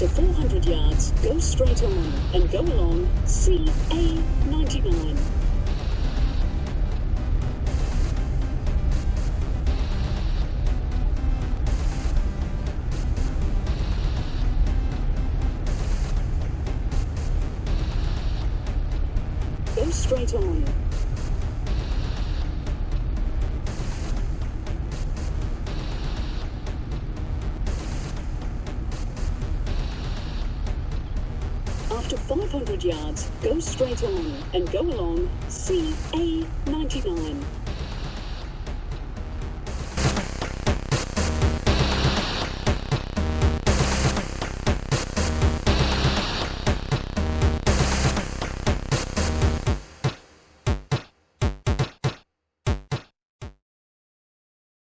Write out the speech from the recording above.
Go straight on and go along CA99. Go straight on. After 500 yards, go straight on and go along CA99.